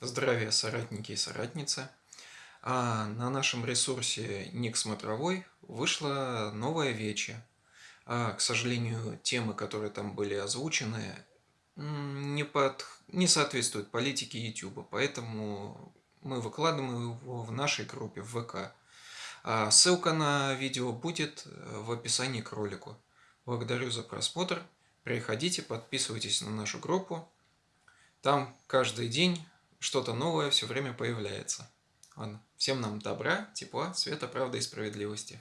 Здравия, соратники и соратницы! А на нашем ресурсе Ник Смотровой вышла новая вече. А, к сожалению, темы, которые там были озвучены, не, под... не соответствуют политике YouTube, поэтому мы выкладываем его в нашей группе в ВК. А ссылка на видео будет в описании к ролику. Благодарю за просмотр. Приходите, подписывайтесь на нашу группу. Там каждый день что-то новое все время появляется. Ладно, всем нам добра, тепла, света, правды и справедливости.